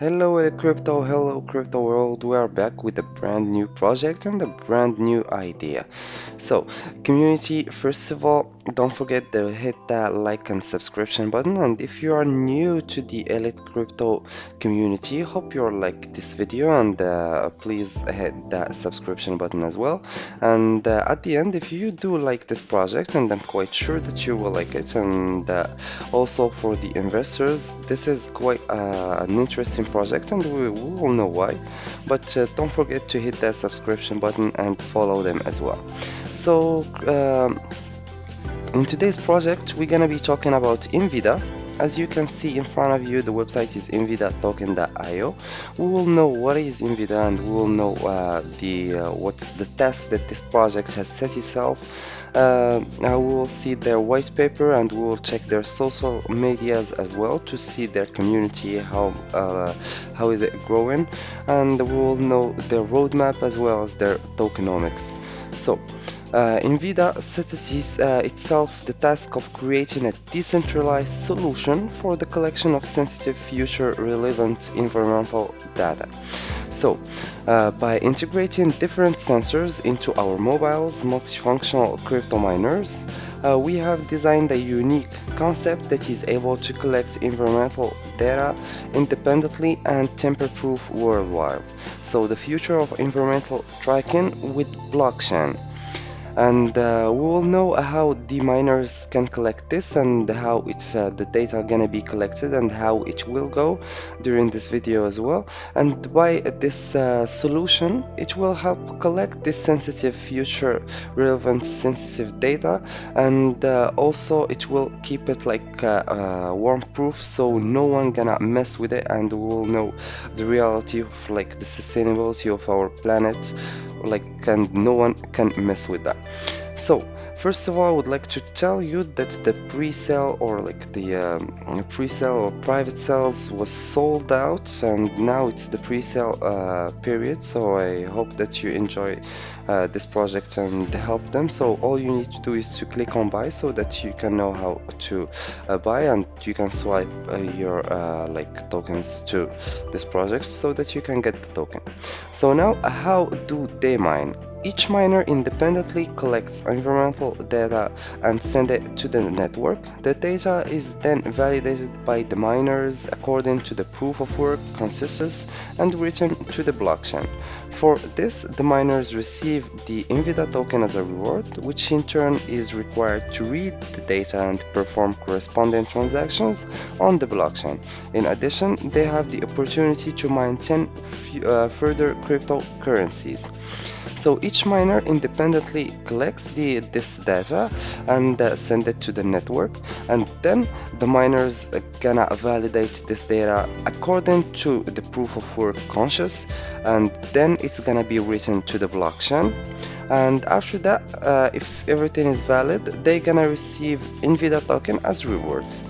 Hello crypto, hello crypto world. We are back with a brand new project and a brand new idea. So, community, first of all, don't forget to hit that like and subscription button. And if you are new to the Elite Crypto community, hope you like this video and uh, please hit that subscription button as well. And uh, at the end, if you do like this project, and I'm quite sure that you will like it, and uh, also for the investors, this is quite uh, an interesting project and we, will know why but uh, don't forget to hit that subscription button and follow them as well so um, in today's project we're gonna be talking about Invida as you can see in front of you, the website is invida.token.io. We will know what is Invida and we will know uh, the uh, what's the task that this project has set itself. Uh, we will see their white paper and we will check their social medias as well to see their community, how uh, how is it growing, and we will know their roadmap as well as their tokenomics. So. Uh, Invida set it uh, itself the task of creating a decentralized solution for the collection of sensitive future relevant environmental data. So, uh, by integrating different sensors into our mobiles multifunctional crypto miners, uh, we have designed a unique concept that is able to collect environmental data independently and tamper-proof worldwide. So the future of environmental tracking with blockchain and uh, we will know how the miners can collect this and how it's uh, the data gonna be collected and how it will go during this video as well. And by this uh, solution it will help collect this sensitive future relevant sensitive data. And uh, also it will keep it like uh, uh, worm proof so no one gonna mess with it and we will know the reality of like the sustainability of our planet like and no one can mess with that so First of all, I would like to tell you that the pre-sale or like the um, pre-sale or private sales was sold out and now it's the pre-sale uh, period. So I hope that you enjoy uh, this project and help them. So all you need to do is to click on buy so that you can know how to uh, buy and you can swipe uh, your uh, like tokens to this project so that you can get the token. So now how do they mine each miner independently collects environmental data and sends it to the network. The data is then validated by the miners according to the proof of work consensus and written to the blockchain. For this, the miners receive the Invida token as a reward, which in turn is required to read the data and perform corresponding transactions on the blockchain. In addition, they have the opportunity to mine 10 uh, further cryptocurrencies. So each miner independently collects the, this data and uh, send it to the network and then the miners gonna validate this data according to the proof of work consensus and then it's gonna be written to the blockchain. And after that uh, if everything is valid they're gonna receive Invida token as rewards.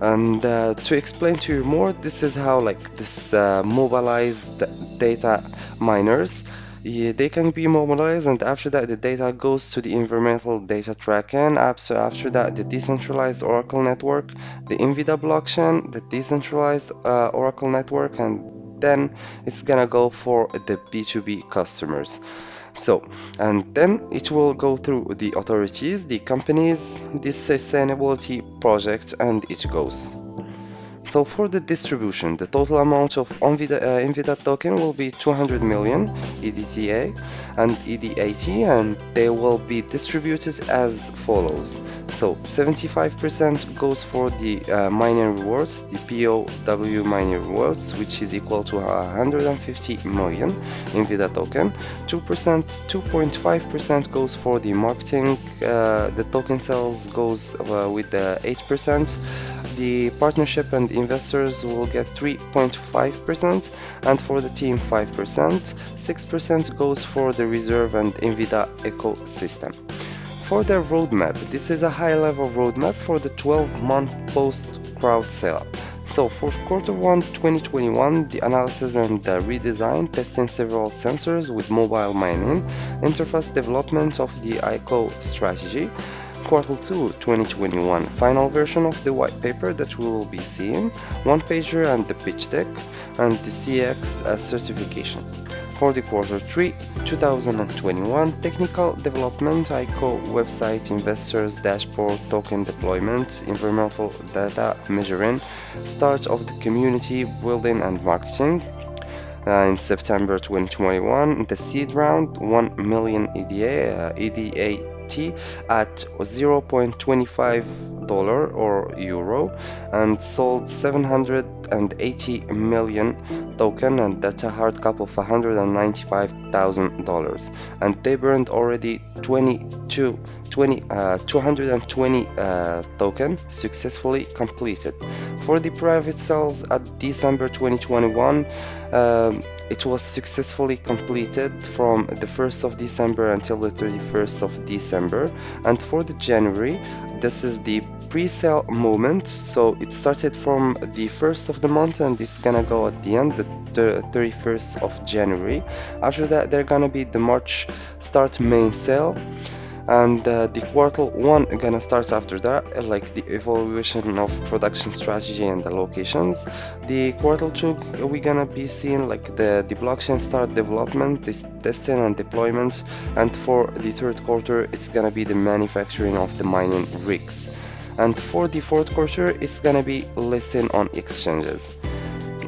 And uh, to explain to you more this is how like this uh, mobilized data miners yeah, they can be mobilized and after that the data goes to the environmental data tracking app so after that the decentralized oracle network the Invida blockchain the decentralized uh, oracle network and then it's gonna go for the b2b customers. So and then it will go through the authorities the companies the sustainability project and it goes so for the distribution, the total amount of Invida, uh, token will be 200 million EDTA and ED80 and they will be distributed as follows. So 75% goes for the uh, mining rewards, the POW mining rewards, which is equal to 150 million Invida token. 2%, 2.5% goes for the marketing, uh, the token sales goes uh, with the 8%, the partnership and investors will get 3.5% and for the team 5%. 6% goes for the reserve and Invida ecosystem. For the roadmap, this is a high-level roadmap for the 12-month post-crowd sale. So for quarter 1 2021, the analysis and the redesign, testing several sensors with mobile mining, interface development of the ICO strategy, quarter 2 2021 final version of the white paper that we will be seeing one pager and the pitch deck and the CX uh, certification. For the quarter 3 2021 technical development ICO website investors dashboard token deployment environmental data measuring start of the community building and marketing. Uh, in September 2021 the seed round 1 million EDA uh, EDA at 0.25 dollar or euro and sold 780 million token and that's a hard cap of 195,000 dollars. And they burned already 22 20, uh, 220 uh, token successfully completed. For the private sales at December 2021 um, it was successfully completed from the 1st of December until the 31st of December. And for the January this is the pre-sale moment. So it started from the 1st of the month and it's gonna go at the end the, the 31st of January. After that they're gonna be the March start main sale and uh, the quarter one gonna start after that uh, like the evaluation of production strategy and the locations. The quarter two we gonna be seeing like the the blockchain start development this testing and deployment. And for the third quarter it's gonna be the manufacturing of the mining rigs. And for the fourth quarter it's gonna be listing on exchanges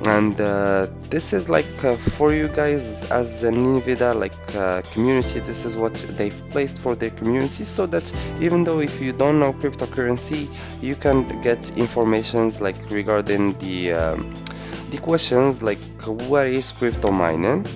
and uh, this is like uh, for you guys as an Invida like uh, community this is what they've placed for their community so that even though if you don't know cryptocurrency you can get informations like regarding the um, the questions like what is crypto mining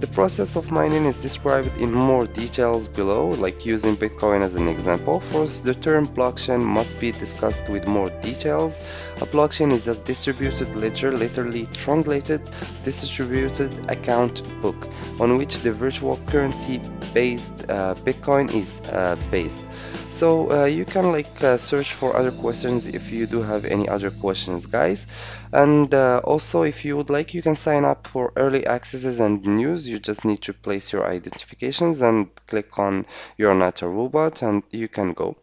the process of mining is described in more details below, like using Bitcoin as an example. First, the term blockchain must be discussed with more details. A blockchain is a distributed ledger, literally translated, distributed account book, on which the virtual currency based uh, Bitcoin is uh, based. So uh, you can like uh, search for other questions if you do have any other questions, guys. And uh, also, if you would like, you can sign up for early accesses and news you just need to place your identifications and click on you're not a robot and you can go.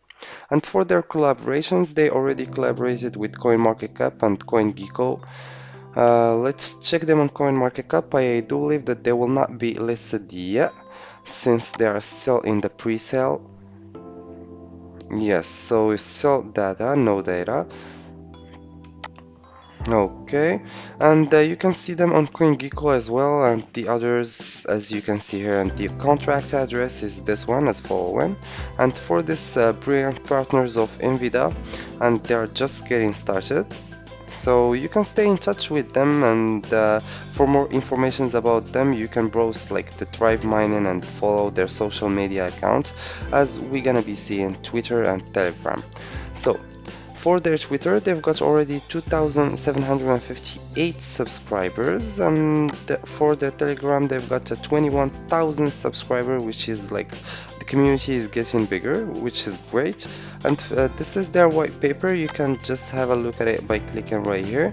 And for their collaborations, they already collaborated with CoinMarketCap and CoinGecko. Uh, let's check them on CoinMarketCap. I do believe that they will not be listed yet since they are still in the pre-sale. Yes, so still data, no data okay. And uh, you can see them on Queen CoinGecko as well and the others as you can see here and the contract address is this one as following. And for this uh, brilliant partners of Invida and they are just getting started. So you can stay in touch with them and uh, for more informations about them you can browse like the Thrive Mining and follow their social media accounts as we're gonna be seeing Twitter and Telegram. So for their Twitter, they've got already 2,758 subscribers, and for their Telegram, they've got 21,000 subscribers, which is like the community is getting bigger, which is great. And uh, this is their white paper. You can just have a look at it by clicking right here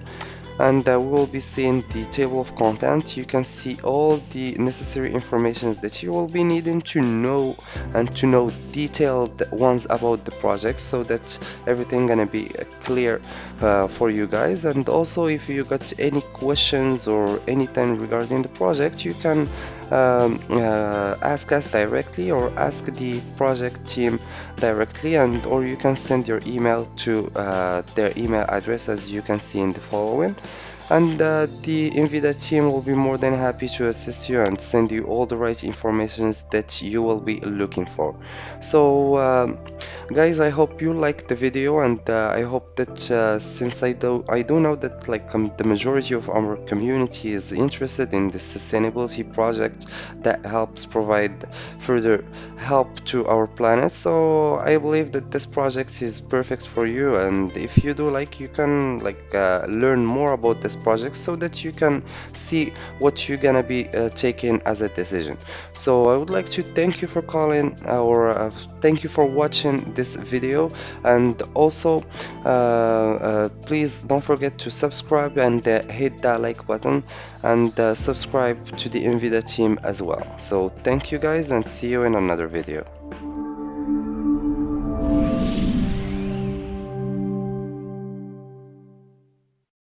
and uh, we will be seeing the table of content. You can see all the necessary informations that you will be needing to know and to know detailed ones about the project so that everything gonna be uh, clear uh, for you guys. And also if you got any questions or anything regarding the project you can um, uh, ask us directly or ask the project team directly and or you can send your email to uh, their email address as you can see in the following and uh, the Invida team will be more than happy to assist you and send you all the right informations that you will be looking for. So um, guys, I hope you liked the video and uh, I hope that uh, since I do I do know that like um, the majority of our community is interested in the sustainability project that helps provide further help to our planet. So I believe that this project is perfect for you and if you do like you can like uh, learn more about this this project so that you can see what you're gonna be uh, taking as a decision. So I would like to thank you for calling or uh, thank you for watching this video. And also uh, uh please don't forget to subscribe and uh, hit that like button and uh, subscribe to the Invida team as well. So thank you guys and see you in another video